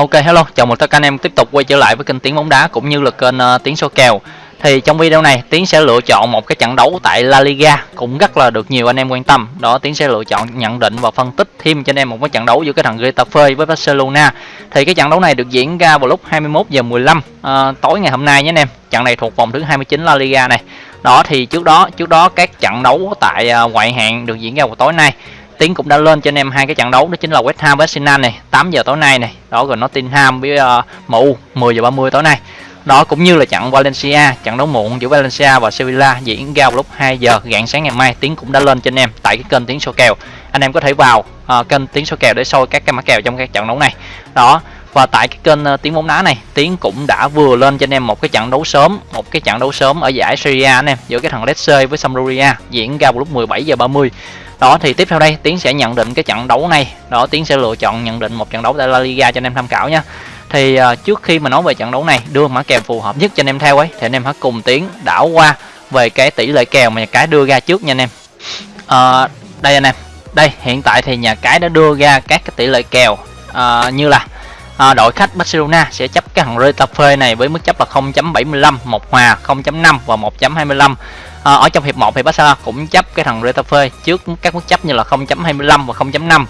Ok hello, chào mừng tất cả anh em tiếp tục quay trở lại với kênh Tiếng bóng đá cũng như là kênh uh, Tiếng số kèo. Thì trong video này Tiến sẽ lựa chọn một cái trận đấu tại La Liga cũng rất là được nhiều anh em quan tâm. Đó Tiến sẽ lựa chọn nhận định và phân tích thêm cho anh em một cái trận đấu giữa cái thằng Getafe với Barcelona. Thì cái trận đấu này được diễn ra vào lúc 21 giờ 15 uh, ờ, tối ngày hôm nay nhé anh em. Trận này thuộc vòng thứ 29 La Liga này. Đó thì trước đó trước đó các trận đấu tại uh, ngoại hạng được diễn ra vào tối nay Tiến cũng đã lên cho anh em hai cái trận đấu đó chính là West Ham với Arsenal này 8 giờ tối nay này đó rồi Nottingham với uh, MU 10 giờ 30 tối nay. Đó cũng như là trận Valencia trận đấu muộn giữa Valencia và Sevilla diễn ra vào lúc 2 giờ rạng sáng ngày mai Tiến cũng đã lên cho anh em tại cái kênh Tiến số kèo. Anh em có thể vào uh, kênh Tiến số kèo để soi các cái mã kèo trong các trận đấu này. Đó và tại cái kênh ờ, tiếng bóng đá này tiến cũng đã vừa lên cho anh em một cái trận đấu sớm một cái trận đấu sớm ở giải Serie A anh em giữa cái thằng Lecce với Sampdoria diễn ra vào lúc 17 giờ 30 đó thì tiếp theo đây tiến sẽ nhận định cái trận đấu này. Đó tiến sẽ lựa chọn nhận định một trận đấu tại La Liga cho anh em tham khảo nha. Thì uh, trước khi mà nói về trận đấu này đưa mã kèo phù hợp nhất cho anh em theo ấy thì anh em hãy cùng tiến đảo qua về cái tỷ lệ kèo mà nhà cái đưa ra trước nha anh em. Uh, đây anh em. Đây hiện tại thì nhà cái đã đưa ra các cái tỷ lệ kèo uh, như là à, đội khách Barcelona sẽ chấp cái thằng Retafe này với mức chấp là 0.75 một hòa 0.5 và 1.25 à, ở trong hiệp 1 thì Barcelona cũng chấp cái thằng Retafe trước các mức chấp như là 0.25 và 0.5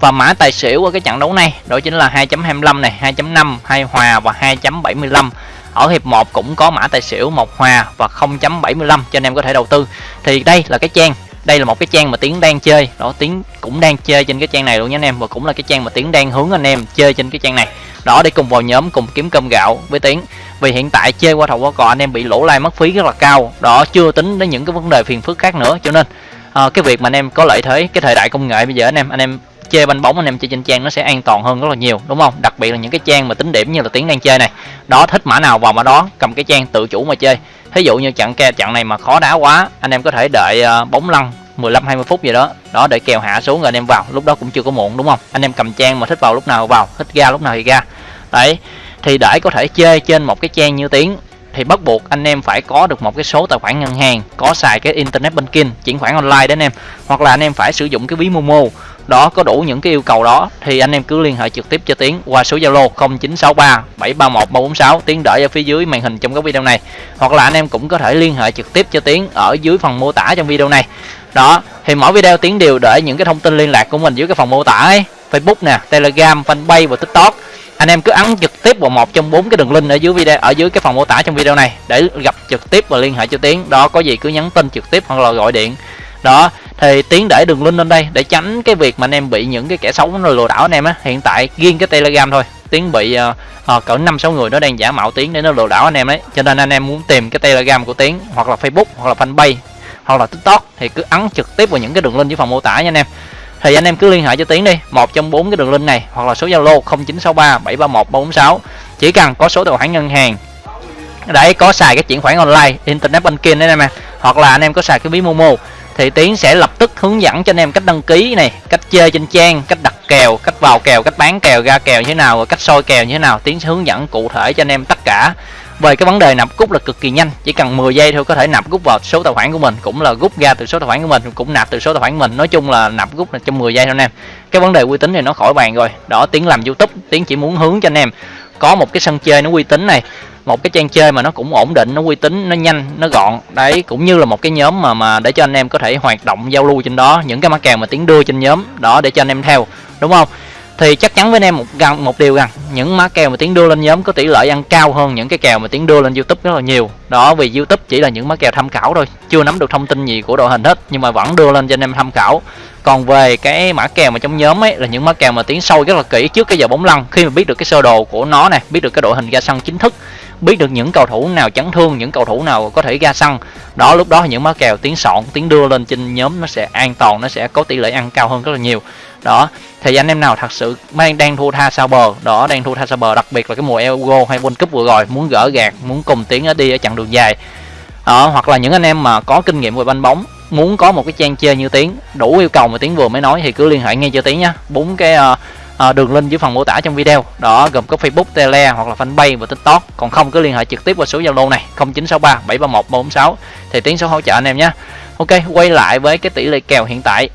và mã tài xỉu ở cái trận đấu này đó chính là 2.25 này 2.5 2 hòa và 2.75 ở hiệp 1 cũng có mã tài xỉu một hòa và 0.75 cho anh em có thể đầu tư. Thì đây là cái trang đây là một cái trang mà tiến đang chơi. Đó tiến cũng đang chơi trên cái trang này luôn nha anh em và cũng là cái trang mà tiến đang hướng anh em chơi trên cái trang này. Đó để cùng vào nhóm cùng kiếm cơm gạo với tiến vì hiện tại chơi qua thầu qua cò anh em bị lỗ lai mất phí rất là cao. Đó chưa tính đến những cái vấn đề phiền phức khác nữa cho nên à, cái việc mà anh em có lợi thế cái thời đại công nghệ bây giờ anh em anh em chơi banh bóng anh em chơi trên trang nó sẽ an toàn hơn rất là nhiều đúng không? Đặc biệt là những cái trang mà tính điểm như là tiếng đang chơi này đó thích mã nào vào mã đó cầm cái trang tự chủ mà chơi. Ví dụ như trận ke trận này mà khó đá quá anh em có thể đợi uh, bóng lăn 15 20 phút gì đó đó để kèo hạ xuống rồi anh em vào. Lúc đó cũng chưa có muộn đúng không? Anh em cầm trang mà thích vào lúc nào vào thích ra lúc nào thì ra. Đấy thì để có thể chơi trên một cái trang như tiếng, thì bắt buộc anh em phải có được một cái số tài khoản ngân hàng, có xài cái internet banking, chuyển khoản online đấy anh em. Hoặc là anh em phải sử dụng cái ví momo, đó, có đủ những cái yêu cầu đó, thì anh em cứ liên hệ trực tiếp cho tiến qua số zalo 0963 731 346 tiến đợi ở phía dưới màn hình trong cái video này. Hoặc là anh em cũng có thể liên hệ trực tiếp cho tiến ở dưới phần mô tả trong video này. Đó, thì mỗi video tiến đều để những cái thông tin liên lạc của mình dưới cái phần mô tả ấy. Facebook nè, telegram, fanpage và tiktok anh em cứ ấn trực tiếp vào một trong bốn cái đường link ở dưới video ở dưới cái phần mô tả trong video này để gặp trực tiếp và liên hệ cho tiến. Đó có gì cứ nhắn tin trực tiếp hoặc là gọi điện. Đó thì tiến để đường link lên đây để tránh cái việc mà anh em bị những cái kẻ xấu nó lừa đảo anh em á. Hiện tại riêng cái telegram thôi. Tiến bị uh, cỡ năm sáu người nó đang giả mạo tiến để nó lừa đảo anh em đấy cho nên anh em muốn tìm cái telegram của tiến hoặc là facebook hoặc là fanpage hoặc là tiktok thì cứ ấn trực tiếp vào những cái đường link dưới phần mô tả nha anh em thì anh em cứ liên hệ cho tiến đi, một trong bốn cái đường link này, hoặc là số zalo 0963 731 346 chỉ cần có số tài khoản ngân hàng. Để có xài cái chuyển khoản online, internet banking đấy anh em hoặc là anh em có xài cái ví momo, thì tiến sẽ lập tức hướng dẫn cho anh em cách đăng ký này, cách chơi trên trang, cách đặt kèo, cách vào kèo, cách bán kèo, ra kèo như thế nào cách soi kèo như thế nào. Tiến sẽ hướng dẫn cụ thể cho anh em tất cả về cái vấn đề nạp rút là cực kỳ nhanh, chỉ cần 10 giây thôi có thể nạp rút vào số tài khoản của mình, cũng là rút ra từ số tài khoản của mình, cũng nạp từ số tài khoản của mình. Nói chung là nạp rút là trong 10 giây thôi anh em. Cái vấn đề uy tín thì nó khỏi bàn rồi. Đó tiếng làm youtube tiếng chỉ muốn hướng cho anh em. Có một cái sân chơi nó uy tín này, một cái trang chơi mà nó cũng ổn định, nó uy tín, nó nhanh, nó gọn. Đấy, cũng như là một cái nhóm mà mà để cho anh em có thể hoạt động giao lưu trên đó. Những cái mã kèo mà tiến đưa trên nhóm, đó, để cho anh em theo, đúng không? Thì chắc chắn với anh em một gần, một điều rằng, những má kèo mà tiến đưa lên nhóm có tỷ lệ ăn cao hơn những cái kèo mà tiến đưa lên youtube rất là nhiều. Đó, vì youtube chỉ là những má kèo tham khảo thôi, chưa nắm được thông tin gì của đội hình hết, nhưng mà vẫn đưa lên cho anh em tham khảo. Còn về cái mã kèo mà trong nhóm ấy, là những mã kèo mà tiến sâu rất là kỹ trước cái giờ bóng lăn. Khi mà biết được cái sơ đồ của nó nè, biết được cái đội hình ra sân chính thức, biết được những cầu thủ nào chấn thương, những cầu thủ nào có thể ra sân, đó, lúc đó những mã kèo tiến sọn tiến đưa lên trên nhóm nó sẽ an toàn, nó sẽ có tỷ lệ ăn cao hơn rất là nhiều đó thì anh em nào thật sự đang đang thua tha sao bờ? Đó đang thua tha sao bờ đặc biệt là cái mùa Euro hay World Cup vừa rồi muốn gỡ gạt muốn cùng tiến ở đi ở chặng đường dài. Đó, hoặc là những anh em mà có kinh nghiệm về banh bóng muốn có một cái trang chơi như tiến đủ yêu cầu mà tiến vừa mới nói thì cứ liên hệ ngay cho tiến nhá bốn cái uh, À, đường link dưới phần mô tả trong video. Đó gồm có facebook tele hoặc là fanpage và tiktok. Còn không cứ liên hệ trực tiếp qua số zalo này 0963 731 346 thì tiến sẽ hỗ trợ anh em nhé ok quay lại với cái tỷ lệ kèo hiện tại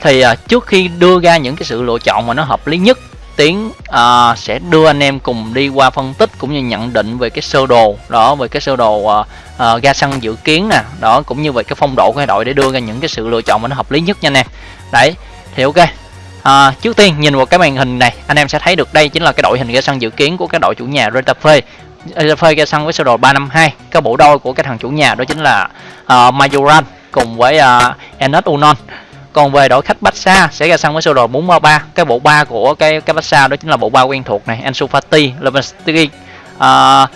thì uh, trước khi đưa ra những cái sự lựa chọn mà nó hợp lý nhất tiến uh, sẽ đưa anh em cùng đi qua phân tích cũng như nhận định về cái sơ đồ đó về cái sơ đồ uh, uh, ga xăng dự kiến nè. Đó cũng như về cái phong độ của hai đội để đưa ra những cái sự lựa chọn mà nó hợp lý nhất nha anh em. Đấy thì ok. À, trước tiên nhìn vào cái màn hình này anh em sẽ thấy được đây chính là cái đội hình ga xăng dự kiến của cái đội chủ nhà Retafe Retafe ga xăng với sơ đồ 352 cái bộ đôi của cái thằng chủ nhà đó chính là uh, Majoran cùng với uh, Enes Unon còn về đội khách Barca sẽ ra sân với sơ đồ 433 cái bộ ba của cái cái Barca đó chính là bộ ba quen thuộc này Ansu Fati Lewandowski. Uh,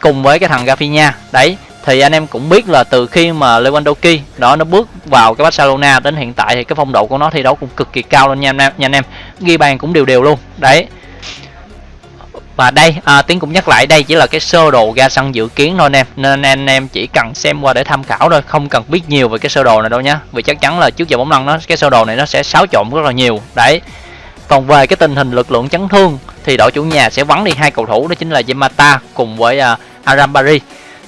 cùng với cái thằng Rafinha. Đấy thì anh em cũng biết là từ khi mà Lewandowski đó nó bước vào cái Barcelona đến hiện tại thì cái phong độ của nó thi đấu cũng cực kỳ cao lên nha anh em nha anh em. Ghi bàn cũng đều đều luôn. Đấy và đây à, tiến cũng nhắc lại đây chỉ là cái sơ đồ ra sân dự kiến thôi anh em. Nên anh em chỉ cần xem qua để tham khảo thôi không cần biết nhiều về cái sơ đồ này đâu nhá. Vì chắc chắn là trước giờ bóng lăn nó cái sơ đồ này nó sẽ xáo trộn rất là nhiều. Đấy. Còn về cái tình hình lực lượng chấn thương thì đội chủ nhà sẽ vắng đi hai cầu thủ đó chính là Yamata cùng với uh, Arambari.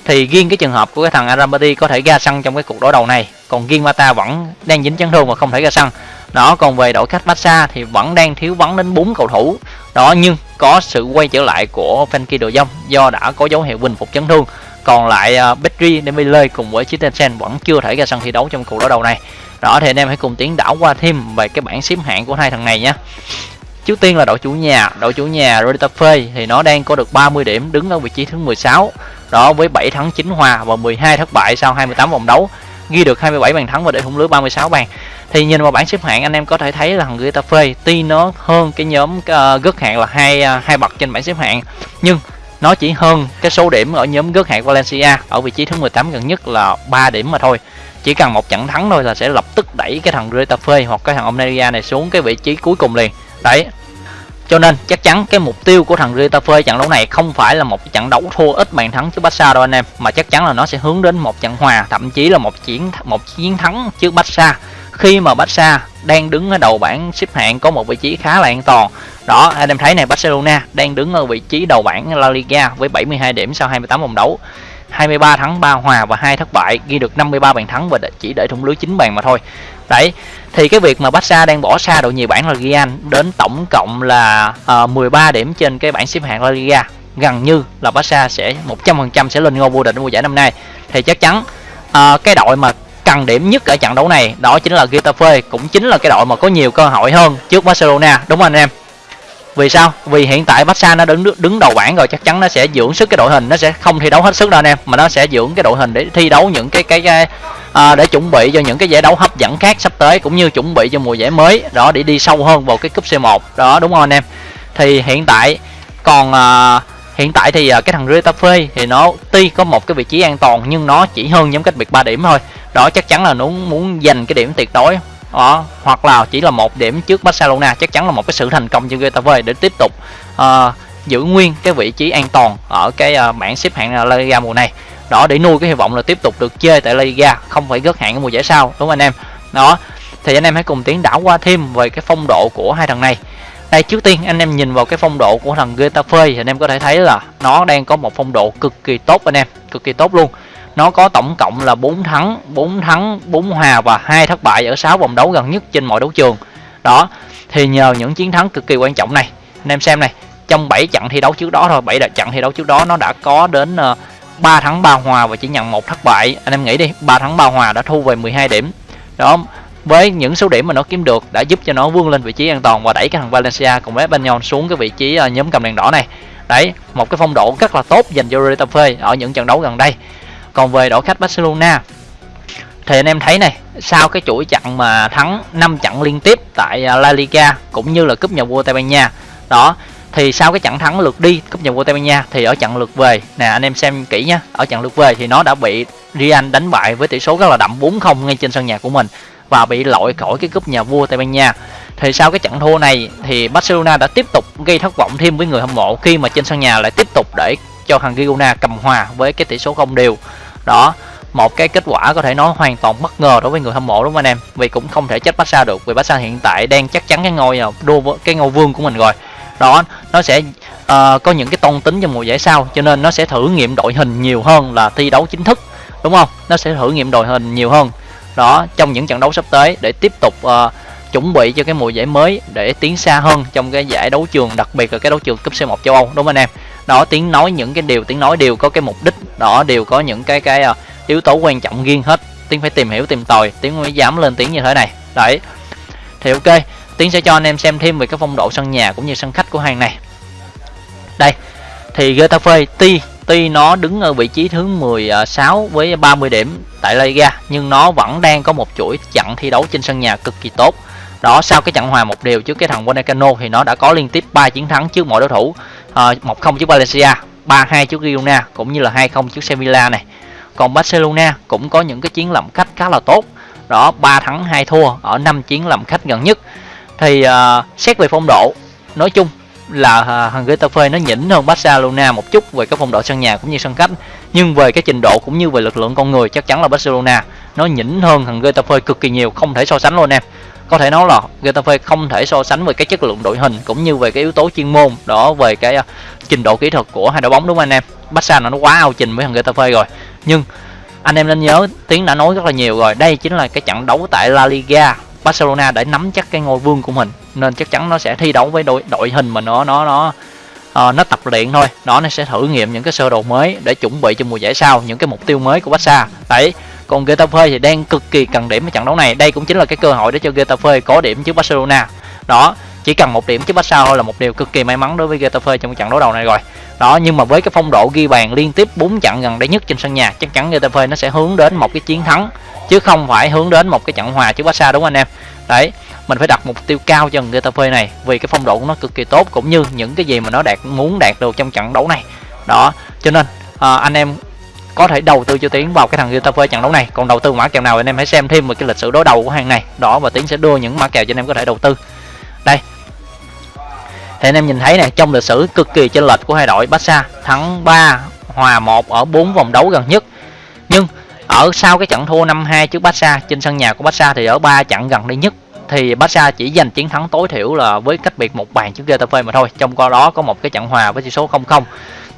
Thì riêng cái trường hợp của cái thằng Arambari có thể ra sân trong cái cuộc đối đầu này còn riêng Mata vẫn đang dính chấn thương và không thể ra sân. Đó còn về đội khách Barca thì vẫn đang thiếu vắng đến bốn cầu thủ. Đó nhưng có sự quay trở lại của Frenkie Đồ Dông do đã có dấu hiệu bình phục chấn thương. Còn lại uh, Petri Dembele cùng với Christensen vẫn chưa thể ra sân thi đấu trong cuộc đối đầu này. Đó thì anh em hãy cùng tiến đảo qua thêm về cái bảng xếp hạng của hai thằng này nhé Trước tiên là đội chủ nhà, đội chủ nhà Retafe thì nó đang có được 30 điểm đứng ở vị trí thứ 16. Đó với 7 thắng 9 hòa và 12 thất bại sau 28 vòng đấu, ghi được 27 bàn thắng và để thủng lưới 36 bàn. Thì nhìn vào bảng xếp hạng anh em có thể thấy là thằng Retafe tuy nó hơn cái nhóm ờ, uh, gất hạng là hai uh, hai bậc trên bảng xếp hạng, nhưng nó chỉ hơn cái số điểm ở nhóm gất hạng Valencia ở vị trí thứ 18 gần nhất là 3 điểm mà thôi chỉ cần một trận thắng thôi là sẽ lập tức đẩy cái thằng Getafe hoặc cái thằng Omnia này xuống cái vị trí cuối cùng liền đấy cho nên chắc chắn cái mục tiêu của thằng Retafe trận đấu này không phải là một trận đấu thua ít bàn thắng trước Barca đâu anh em, mà chắc chắn là nó sẽ hướng đến một trận hòa, thậm chí là một chiến một chiến thắng trước Barca. Khi mà Barca đang đứng ở đầu bảng xếp hạng có một vị trí khá là an toàn. Đó, anh em thấy này Barcelona đang đứng ở vị trí đầu bảng La Liga với 72 điểm sau 28 vòng đấu. 23 thắng 3 hòa và 2 thất bại ghi được 53 bàn thắng và chỉ để thủng lưới 9 bàn mà thôi. Đấy thì cái việc mà Barca đang bỏ xa đội nhì bảng La Liga đến tổng cộng là ờ, uh, 13 điểm trên cái bảng xếp hạng La Liga gần như là Barca sẽ 100% sẽ lên ngôi vô địch mùa giải năm nay. Thì chắc chắn uh, cái đội mà cần điểm nhất ở trận đấu này đó chính là Getafe cũng chính là cái đội mà có nhiều cơ hội hơn trước Barcelona. Đúng không anh em? Vì sao? Vì hiện tại Barca nó đứng đứng đầu bảng rồi chắc chắn nó sẽ dưỡng sức cái đội hình nó sẽ không thi đấu hết sức đâu anh em mà nó sẽ dưỡng cái đội hình để thi đấu những cái cái, cái à, để chuẩn bị cho những cái giải đấu hấp dẫn khác sắp tới cũng như chuẩn bị cho mùa giải mới đó để đi sâu hơn vào cái cúp C1 đó đúng không anh em? Thì hiện tại còn à, hiện tại thì à, cái thằng Retafe thì nó tuy có một cái vị trí an toàn nhưng nó chỉ hơn nhóm cách biệt 3 điểm thôi. Đó chắc chắn là nó muốn giành cái điểm tuyệt đối đó hoặc là chỉ là một điểm trước Barcelona chắc chắn là một cái sự thành công cho Getafe để tiếp tục uh, giữ nguyên cái vị trí an toàn ở cái uh, bảng xếp hạng La Liga mùa này. Đó để nuôi cái hy vọng là tiếp tục được chơi tại La Liga không phải gớt hạng ở mùa giải sau đúng không anh em? Đó thì anh em hãy cùng tiến đảo qua thêm về cái phong độ của hai thằng này. Đây trước tiên anh em nhìn vào cái phong độ của thằng Getafe thì anh em có thể thấy là nó đang có một phong độ cực kỳ tốt anh em cực kỳ tốt luôn nó có tổng cộng là 4 thắng 4 thắng 4 hòa và hai thất bại ở 6 vòng đấu gần nhất trên mọi đấu trường. Đó, thì nhờ những chiến thắng cực kỳ quan trọng này, anh em xem này, trong 7 trận thi đấu trước đó thôi 7 trận thi đấu trước đó nó đã có đến ờ, 3 thắng 3 hòa và chỉ nhận một thất bại. Anh em nghĩ đi 3 thắng 3 hòa đã thu về 12 điểm. Đó, với những số điểm mà nó kiếm được đã giúp cho nó vươn lên vị trí an toàn và đẩy cái thằng Valencia cùng với Espanyol xuống cái vị trí ờ, nhóm cầm đèn đỏ này. Đấy, một cái phong độ rất là tốt dành cho Retafe ở những trận đấu gần đây còn về đội khách Barcelona. Thì anh em thấy này, sau cái chuỗi trận mà thắng 5 trận liên tiếp tại à, La Liga cũng như là cúp nhà vua Tây Ban Nha. Đó, thì sau cái trận thắng lượt đi cúp nhà vua Tây Ban Nha thì ở trận lượt về. Nè, anh em xem kỹ nhá, ở trận lượt về thì nó đã bị Real đánh bại với tỷ số rất là đậm 4-0 ngay trên sân nhà của mình và bị loại khỏi cái cúp nhà vua Tây Ban Nha. Thì sau cái trận thua này thì Barcelona đã tiếp tục gây thất vọng thêm với người hâm mộ khi mà trên sân nhà lại tiếp tục để cho thằng Girona cầm hòa với cái tỷ số không đều đó một cái kết quả có thể nói hoàn toàn bất ngờ đối với người hâm mộ đúng không anh em? Vì cũng không thể trách Barca được vì Barca hiện tại đang chắc chắn cái ngôi à, đua cái ngôi vương của mình rồi. Đó nó sẽ uh, có những cái tôn tính cho mùa giải sau cho nên nó sẽ thử nghiệm đội hình nhiều hơn là thi đấu chính thức đúng không? Nó sẽ thử nghiệm đội hình nhiều hơn. Đó trong những trận đấu sắp tới để tiếp tục uh, chuẩn bị cho cái mùa giải mới để tiến xa hơn trong cái giải đấu trường đặc biệt là cái đấu trường cúp C1 châu Âu đúng không anh em? Đó tiếng nói những cái điều tiếng nói đều có cái mục đích đó đều có những cái cái uh, yếu tố quan trọng riêng hết. Tiếng phải tìm hiểu tìm tòi tiếng mới dám lên tiếng như thế này. Đấy. Thì ok tiến sẽ cho anh em xem thêm về cái phong độ sân nhà cũng như sân khách của hàng này. Đây thì Getafe tuy tuy nó đứng ở vị trí thứ 16 ờ, với 30 điểm tại La Liga nhưng nó vẫn đang có một chuỗi trận thi đấu trên sân nhà cực kỳ tốt. Đó sau cái trận hòa một điều trước cái thằng Vallecano thì nó đã có liên tiếp 3 chiến thắng trước mọi đối thủ ờ, à, 1-0 trước Valencia. 3-2 trước Girona cũng như là 2-0 trước Sevilla này. Còn Barcelona cũng có những cái chiến làm khách khá là tốt. Đó 3 thắng 2 thua ở 5 chiến làm khách gần nhất. Thì uh, xét về phong độ nói chung là uh, thằng Getafe nó nhỉnh hơn Barcelona một chút về cái phong độ sân nhà cũng như sân khách. Nhưng về cái trình độ cũng như về lực lượng con người chắc chắn là Barcelona nó nhỉnh hơn thằng Getafe cực kỳ nhiều không thể so sánh luôn em có thể nói là Getafe không thể so sánh về cái chất lượng đội hình cũng như về cái yếu tố chuyên môn đó về cái uh, trình độ kỹ thuật của hai đội bóng đúng không anh em? Barca nó quá ao trình với thằng Getafe rồi. Nhưng anh em nên nhớ tiến đã nói rất là nhiều rồi đây chính là cái trận đấu tại La Liga. Barcelona để nắm chắc cái ngôi vương của mình nên chắc chắn nó sẽ thi đấu với đội đội hình mà nó nó nó uh, nó tập luyện thôi. Đó nó sẽ thử nghiệm những cái sơ đồ mới để chuẩn bị cho mùa giải sau những cái mục tiêu mới của Barca. Đấy còn Getafe thì đang cực kỳ cần điểm ở trận đấu này. Đây cũng chính là cái cơ hội để cho Getafe có điểm trước Barcelona. Đó chỉ cần một điểm trước Barca thôi là một điều cực kỳ may mắn đối với Getafe trong trận đấu đầu này rồi. Đó nhưng mà với cái phong độ ghi bàn liên tiếp 4 trận gần đây nhất trên sân nhà chắc chắn Getafe nó sẽ hướng đến một cái chiến thắng chứ không phải hướng đến một cái trận hòa trước Barca đúng không anh em? Đấy mình phải đặt mục tiêu cao cho Getafe này vì cái phong độ của nó cực kỳ tốt cũng như những cái gì mà nó đạt muốn đạt được trong trận đấu này. Đó cho nên à, anh em có thể đầu tư cho tiến vào cái thằng Getafe trận đấu này. Còn đầu tư mã kèo nào anh em hãy xem thêm về cái lịch sử đối đầu của hàng này. Đó, và tiến sẽ đưa những mã kèo cho anh em có thể đầu tư. Đây. Thì anh em nhìn thấy này trong lịch sử cực kỳ chênh lệch của hai đội Barca thắng 3 hòa 1 ở 4 vòng đấu gần nhất. Nhưng ở sau cái trận thua 5-2 trước Barca, trên sân nhà của Barca thì ở ba trận gần đây nhất thì Barca chỉ giành chiến thắng tối thiểu là với cách biệt một bàn trước Getafe mà thôi. Trong qua đó có một cái trận hòa với tỷ số 0-0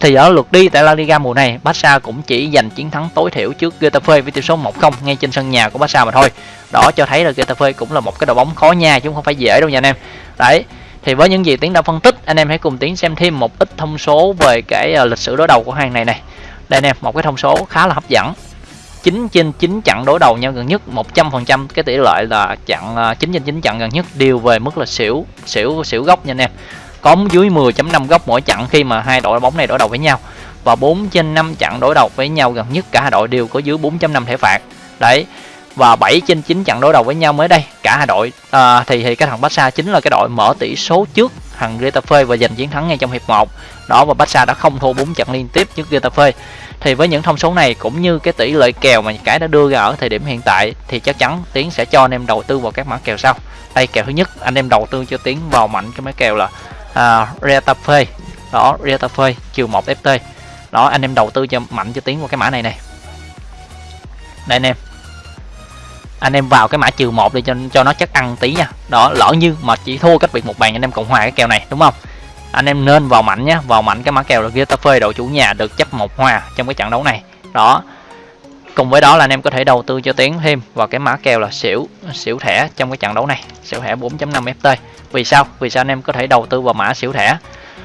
thì ở lượt đi tại La Liga mùa này, Barca cũng chỉ giành chiến thắng tối thiểu trước Getafe với tỷ số 1-0 ngay trên sân nhà của Barca mà thôi. Đó cho thấy là Getafe cũng là một cái đội bóng khó nha chứ không phải dễ đâu nha anh em. Đấy, thì với những gì tiến đã phân tích, anh em hãy cùng tiến xem thêm một ít thông số về cái ờ, lịch sử đối đầu của hàng này này. Đây anh em, một cái thông số khá là hấp dẫn. 9 trên 9 trận đối đầu nhau gần nhất 100% cái tỷ lệ là chặn 9 à, trên 9 trận gần nhất đều về mức là xỉu xỉu xỉu góc nha anh em. Có dưới 10.5 góc mỗi trận khi mà hai đội bóng này đối đầu với nhau. Và 4 trên 5 trận đối đầu với nhau gần nhất cả hai đội đều có dưới 4.5 thẻ phạt. Đấy và 7 trên 9 trận đối đầu với nhau mới đây cả hai đội à, thì thì cái thằng Barca chính là cái đội mở tỷ số trước thằng Getafe và giành chiến thắng ngay trong hiệp 1 đó và Barca đã không thua 4 trận liên tiếp trước Getafe thì với những thông số này cũng như cái tỷ lệ kèo mà cái đã đưa ra ở thời điểm hiện tại thì chắc chắn tiến sẽ cho anh em đầu tư vào các mã kèo sau. Đây kèo thứ nhất anh em đầu tư cho tiến vào mạnh cái mã kèo là à, Retafe đó Retafe chiều 1 FT đó anh em đầu tư cho mạnh cho tiến vào cái mã này này. Đây anh em anh em vào cái mã trừ một để cho cho nó chắc ăn tí nha. Đó, lỡ như mà chỉ thua cách biệt một bàn, anh em cộng hòa cái kèo này, đúng không? Anh em nên vào mạnh nhé vào mạnh cái mã kèo là Getafe đội chủ nhà được chấp một hòa trong cái trận đấu này. Đó, cùng với đó là anh em có thể đầu tư cho tiến thêm vào cái mã kèo là xỉu xỉu thẻ trong cái trận đấu này. Xỉu thẻ 4.5 ft vì sao? Vì sao anh em có thể đầu tư vào mã xỉu thẻ?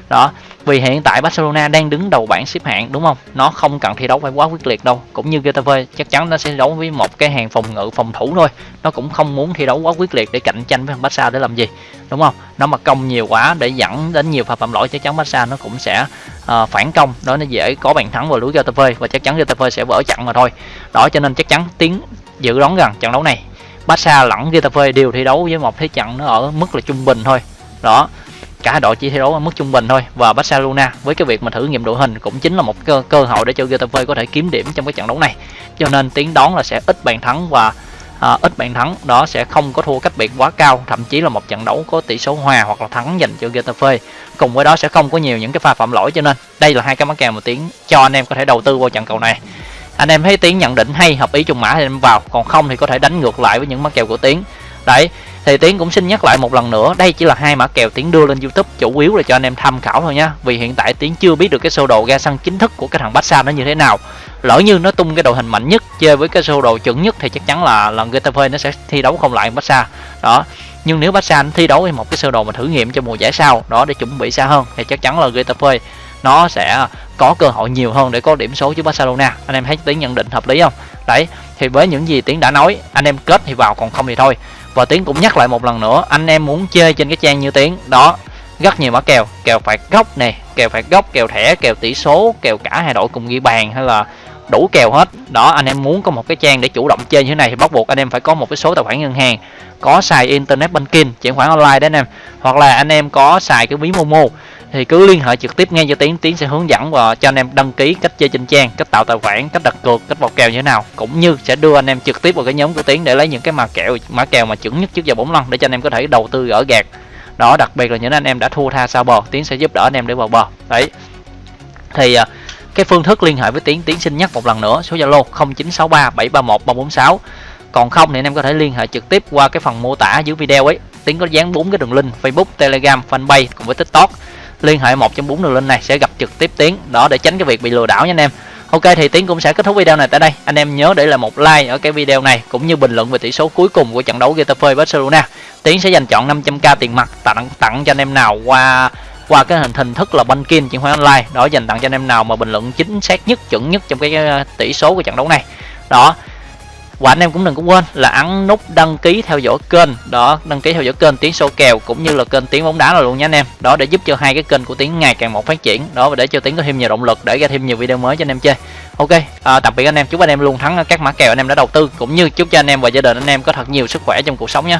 Đó vì hiện tại Barcelona đang đứng đầu bảng xếp hạng đúng không? Nó không cần thi đấu phải quá quyết liệt đâu. Cũng như GTV chắc chắn nó sẽ đấu với một cái hàng phòng ngự phòng thủ thôi. Nó cũng không muốn thi đấu quá quyết liệt để cạnh tranh với thằng Barca để làm gì đúng không? Nó mà công nhiều quá để dẫn đến nhiều pha phạm lỗi chắc chắn Barca nó cũng sẽ uh, phản công. Đó nó dễ có bàn thắng vào lưới GTV và chắc chắn GTV sẽ vỡ trận mà thôi. Đó cho nên chắc chắn tiếng dự đoán rằng trận đấu này Barca lẫn GTV đều thi đấu với một thế trận nó ở mức là trung bình thôi. Đó cả đội chỉ thi đấu ở mức trung bình thôi. Và Barcelona với cái việc mà thử nghiệm đội hình cũng chính là một cơ, cơ hội để cho Getafe có thể kiếm điểm trong cái trận đấu này. Cho nên tiến đoán là sẽ ít bàn thắng và à, ít bàn thắng đó sẽ không có thua cách biệt quá cao thậm chí là một trận đấu có tỷ số hòa hoặc là thắng dành cho Getafe. Cùng với đó sẽ không có nhiều những cái pha phạm lỗi cho nên đây là hai cái mắc kèo mà tiến cho anh em có thể đầu tư vào trận cầu này. Anh em thấy tiến nhận định hay hợp ý trùng mã thì em vào còn không thì có thể đánh ngược lại với những mắc kèo của tiến đấy thì tiến cũng xin nhắc lại một lần nữa, đây chỉ là hai mã kèo tiến đưa lên youtube chủ yếu là cho anh em tham khảo thôi nha. Vì hiện tại tiến chưa biết được cái sơ đồ ra sân chính thức của cái thằng Barca nó như thế nào. Lỡ như nó tung cái đội hình mạnh nhất chơi với cái sơ đồ chuẩn nhất thì chắc chắn là lần Getafe nó sẽ thi đấu không lại Barca. Đó. Nhưng nếu Barca nó thi đấu với một cái sơ đồ mà thử nghiệm cho mùa giải sau, đó để chuẩn bị xa hơn, thì chắc chắn là Getafe nó sẽ có cơ hội nhiều hơn để có điểm số trước Barcelona. Anh em thấy tiến nhận định hợp lý không? Đấy, thì với những gì tiến đã nói, anh em kết thì vào, còn không thì thôi và tiến cũng nhắc lại một lần nữa, anh em muốn chơi trên cái trang như tiến, đó, rất nhiều mã kèo kèo phạt góc nè, kèo phạt góc kèo thẻ, kèo tỷ số, kèo cả hai đội cùng ghi bàn hay là đủ kèo hết. Đó, anh em muốn có một cái trang để chủ động chơi như thế này thì bắt buộc anh em phải có một cái số tài khoản ngân hàng, có xài internet banking, chuyển khoản online đấy anh em. Hoặc là anh em có xài cái ví momo thì cứ liên hệ trực tiếp ngay cho tiến. Tiến sẽ hướng dẫn và cho anh em đăng ký cách chơi trên trang, cách tạo tài khoản, cách đặt cược, cách vào kèo như thế nào. Cũng như sẽ đưa anh em trực tiếp vào cái nhóm của tiến để lấy những cái mã kèo mã kèo mà chuẩn nhất trước giờ bốn lần để cho anh em có thể đầu tư gỡ gạt đó, đặc biệt là những anh em đã thua tha sao bò tiến sẽ giúp đỡ anh em để vào bò đấy. Thì à, cái phương thức liên hệ với tiến tiến xin nhắc một lần nữa, số zalo 0963 731 346 còn không thì anh em có thể liên hệ trực tiếp qua cái phần mô tả dưới video ấy. Tiến có dán bốn cái đường link, facebook, telegram, fanpage cùng với tiktok liên hệ một trong bốn đường link này sẽ gặp trực tiếp tiến. Đó, để tránh cái việc bị lừa đảo nha anh em. Ok, thì tiến cũng sẽ kết thúc video này tại đây. Anh em nhớ để lại một like ở cái video này, cũng như bình luận về tỷ số cuối cùng của trận đấu Getafe Barcelona. Tiến sẽ dành chọn 500k tiền mặt, tặng tặng cho anh em nào qua qua cái hình hình thức là banking chuyển khoản online. Đó, dành tặng cho anh em nào mà bình luận chính xác nhất, chuẩn nhất trong cái tỷ số của trận đấu này. Đó và anh em cũng đừng có quên là ấn nút đăng ký theo dõi kênh. Đó đăng ký theo dõi kênh tiếng số kèo cũng như là kênh tiếng bóng đá là luôn nha anh em. Đó để giúp cho hai cái kênh của tiếng ngày càng một phát triển. Đó và để cho tiếng có thêm nhiều động lực để ra thêm nhiều video mới cho anh em chơi. Ok à, tạm biệt anh em. Chúc anh em luôn thắng các mã kèo anh em đã đầu tư cũng như chúc cho anh em và gia đình anh em có thật nhiều sức khỏe trong cuộc sống nhé